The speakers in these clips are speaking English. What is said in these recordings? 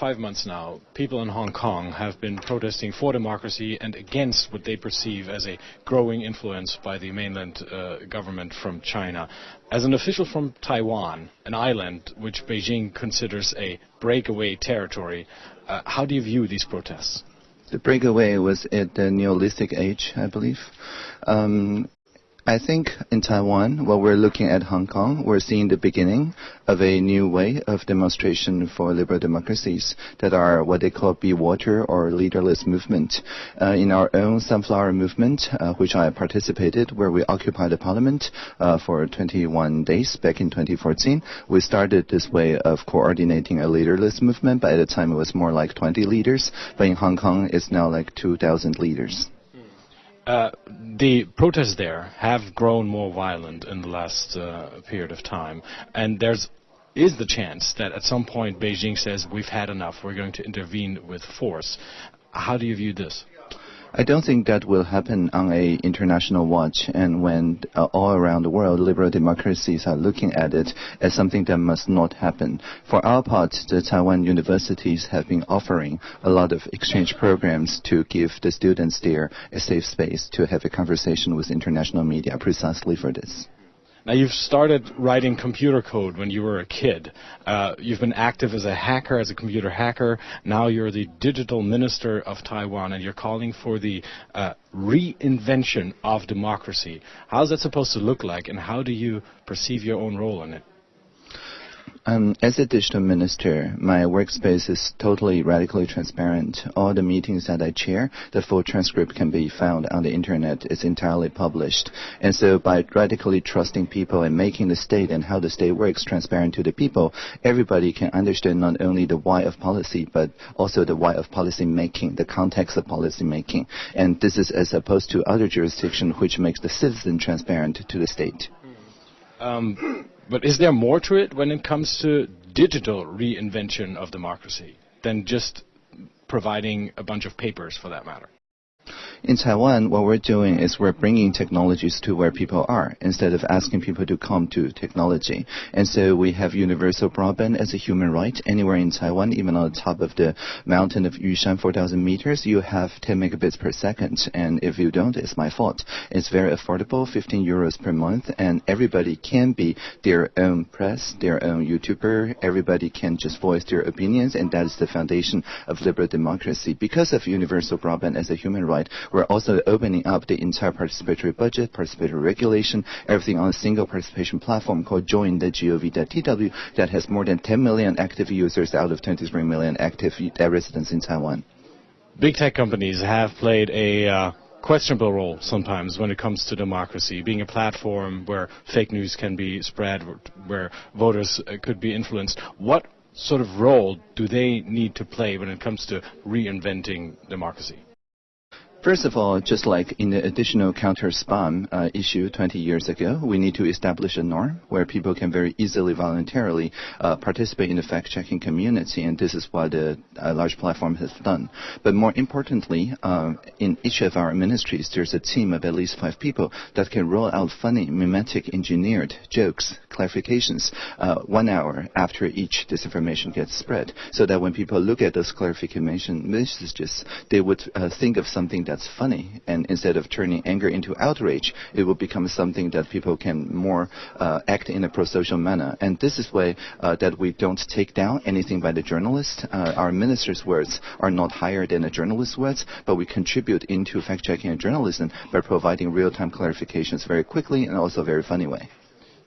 five months now, people in Hong Kong have been protesting for democracy and against what they perceive as a growing influence by the mainland uh, government from China. As an official from Taiwan, an island which Beijing considers a breakaway territory, uh, how do you view these protests? The breakaway was at the Neolithic age, I believe. Um, I think in Taiwan, while we're looking at Hong Kong, we're seeing the beginning of a new way of demonstration for liberal democracies that are what they call be water or leaderless movement. Uh, in our own sunflower movement, uh, which I participated, where we occupied the parliament uh, for 21 days back in 2014, we started this way of coordinating a leaderless movement, but at the time it was more like 20 leaders, but in Hong Kong it's now like 2,000 leaders. Uh, the protests there have grown more violent in the last uh, period of time, and there's is the chance that at some point Beijing says we've had enough, we're going to intervene with force. How do you view this? I don't think that will happen on a international watch and when uh, all around the world liberal democracies are looking at it as something that must not happen. For our part, the Taiwan universities have been offering a lot of exchange programs to give the students there a safe space to have a conversation with international media precisely for this. Now, you've started writing computer code when you were a kid. Uh, you've been active as a hacker, as a computer hacker. Now you're the digital minister of Taiwan, and you're calling for the uh, reinvention of democracy. How's that supposed to look like, and how do you perceive your own role in it? Um, as a digital minister, my workspace is totally radically transparent. All the meetings that I chair, the full transcript can be found on the internet. It's entirely published. And so by radically trusting people and making the state and how the state works transparent to the people, everybody can understand not only the why of policy, but also the why of policy making, the context of policy making. And this is as opposed to other jurisdictions which makes the citizen transparent to the state. Um, but is there more to it when it comes to digital reinvention of democracy than just providing a bunch of papers for that matter? In Taiwan, what we're doing is we're bringing technologies to where people are instead of asking people to come to technology. And so we have universal broadband as a human right anywhere in Taiwan, even on the top of the mountain of Yushan, 4,000 meters, you have 10 megabits per second. And if you don't, it's my fault. It's very affordable, 15 euros per month, and everybody can be their own press, their own YouTuber. Everybody can just voice their opinions, and that is the foundation of liberal democracy. Because of universal broadband as a human right, we're also opening up the entire participatory budget, participatory regulation, everything on a single participation platform called join.gov.tw that has more than 10 million active users out of 23 million active residents in Taiwan. Big tech companies have played a uh, questionable role sometimes when it comes to democracy, being a platform where fake news can be spread, where voters uh, could be influenced. What sort of role do they need to play when it comes to reinventing democracy? First of all, just like in the additional counter spam uh, issue 20 years ago, we need to establish a norm where people can very easily, voluntarily uh, participate in the fact-checking community, and this is what a, a large platform has done. But more importantly, uh, in each of our ministries, there's a team of at least five people that can roll out funny, mimetic, engineered jokes, clarifications, uh, one hour after each disinformation gets spread, so that when people look at those clarification messages, they would uh, think of something that's funny. And instead of turning anger into outrage, it will become something that people can more uh, act in a pro-social manner. And this is way uh, that we don't take down anything by the journalist. Uh, our minister's words are not higher than a journalist's words, but we contribute into fact-checking and journalism by providing real-time clarifications very quickly and also a very funny way.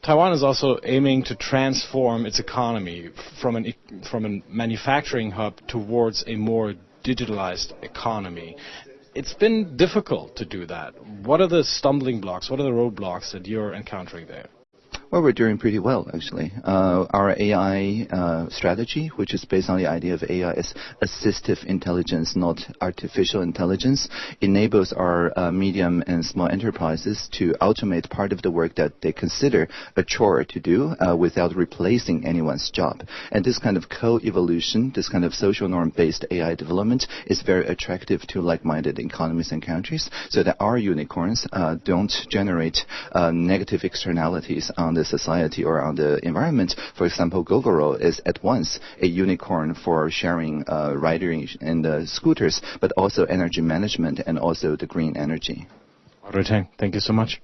Taiwan is also aiming to transform its economy from, an, from a manufacturing hub towards a more digitalized economy it's been difficult to do that. What are the stumbling blocks? What are the roadblocks that you're encountering there? Well, we're doing pretty well, actually. Uh, our AI uh, strategy, which is based on the idea of AI as assistive intelligence, not artificial intelligence, enables our uh, medium and small enterprises to automate part of the work that they consider a chore to do uh, without replacing anyone's job. And this kind of co-evolution, this kind of social norm-based AI development is very attractive to like-minded economies and countries so that our unicorns uh, don't generate uh, negative externalities on the the society or on the environment. For example, Gogoro is at once a unicorn for sharing uh, riding and uh, scooters, but also energy management and also the green energy. Thank you so much.